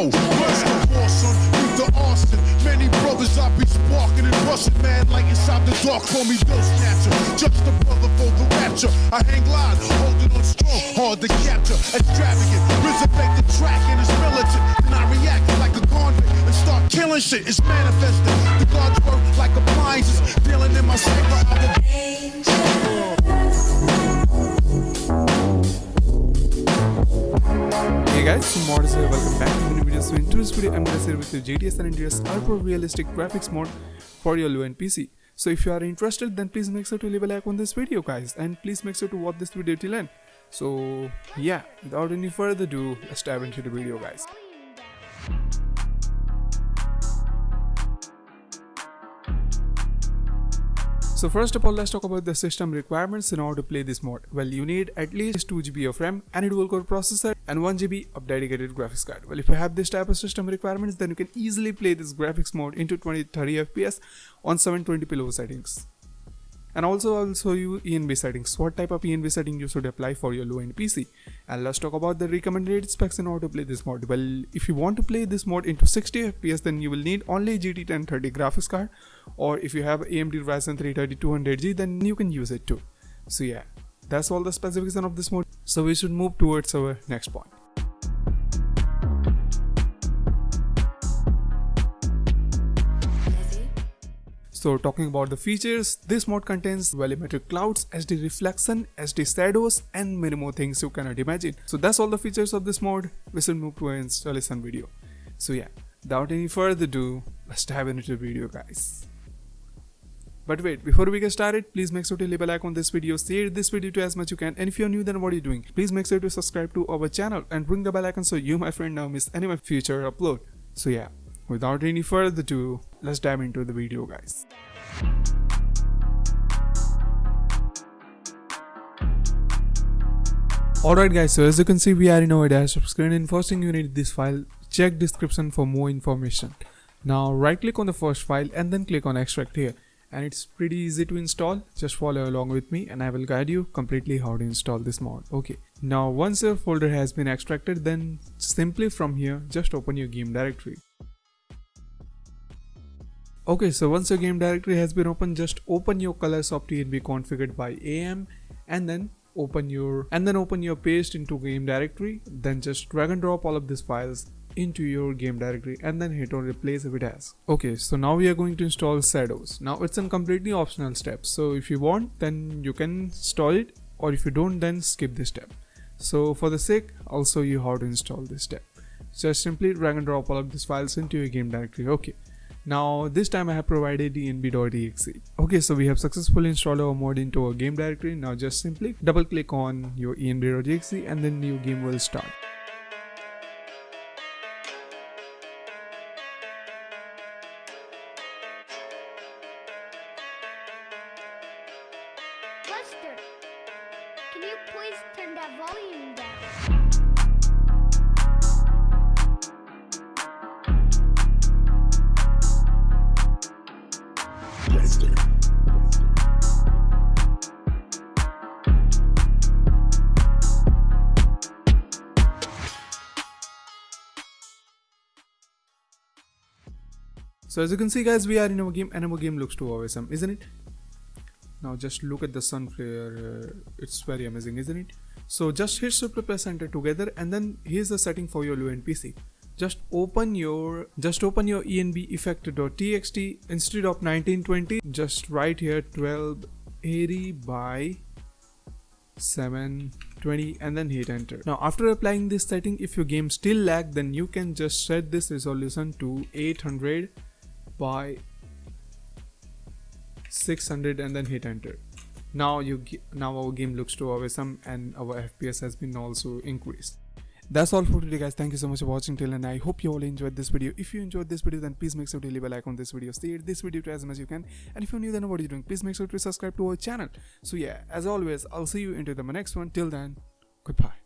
yo. West of Boston, through to Austin. Many brothers I be sparking and rushing, man, like inside the dark. Call me Bill Snatcher, just a brother for the rapture. I hang live, holding on strong, hard to capture. Extravagant, resurrect the track and it's militant. And I react like a convict and start killing shit. It's manifesting. The gods work like appliances, dealing in my cyber. Hey guys, Morris here, welcome back so in today's video, I'm gonna share with you GTA San Andreas Ultra Realistic Graphics mode for your low-end PC. So if you are interested, then please make sure to leave a like on this video guys and please make sure to watch this video till end. So yeah, without any further ado, let's dive into the video guys. So first of all, let's talk about the system requirements in order to play this mode. Well, you need at least 2GB of RAM, and a dual core processor, and 1GB of dedicated graphics card. Well, if you have this type of system requirements, then you can easily play this graphics mode into 20-30 FPS on 720p low settings and also I'll show you ENB settings, what type of ENB setting you should apply for your low-end PC. And let's talk about the recommended specs in order to play this mod. Well, if you want to play this mod into 60 FPS then you will need only GT 1030 graphics card or if you have AMD Ryzen 3 200G then you can use it too. So yeah, that's all the specification of this mod. So we should move towards our next point. So talking about the features, this mode contains volumetric clouds, HD reflection, HD shadows and many more things you cannot imagine. So that's all the features of this mode. We should move to an installation video. So yeah, without any further ado, let's dive into the video guys. But wait, before we get started, please make sure to leave a like on this video, share this video to as much as you can, and if you're new then what are you doing? Please make sure to subscribe to our channel and ring the bell icon so you my friend now miss any of my future upload. So yeah, without any further ado, let's dive into the video guys. Alright guys, so as you can see we are in our desktop screen and first thing you need this file, check description for more information. Now right click on the first file and then click on extract here. And it's pretty easy to install. Just follow along with me and I will guide you completely how to install this mod. Okay. Now once your folder has been extracted then simply from here just open your game directory Okay, so once your game directory has been opened, just open your ColorSoft ENB configured by AM and then open your and then open your paste into game directory. Then just drag and drop all of these files into your game directory and then hit on replace if it has. Okay, so now we are going to install Shadows. Now it's a completely optional step. So if you want, then you can install it or if you don't, then skip this step. So for the sake, I'll show you how to install this step. Just simply drag and drop all of these files into your game directory. Okay. Now this time I have provided enb.exe. Okay, so we have successfully installed our mod into our game directory. Now just simply double click on your enb.exe and then new game will start. Can you please turn that volume down? So as you can see guys, we are in our game and our game looks too awesome, isn't it? Now just look at the sun flare, uh, it's very amazing, isn't it? So just hit Shift plus Enter together and then here's the setting for your low-end PC. Just open your just open your enb effect.txt instead of 1920 just write here 1280 by 720 and then hit enter. Now after applying this setting if your game still lag then you can just set this resolution to 800 by 600 and then hit enter now you now our game looks too awesome and our fps has been also increased that's all for today guys. Thank you so much for watching till and i hope you all enjoyed this video. If you enjoyed this video then please make sure to leave a like on this video. Share this video to as much as you can. And if you're new then what are you doing? Please make sure to subscribe to our channel. So yeah as always i'll see you into the next one. Till then goodbye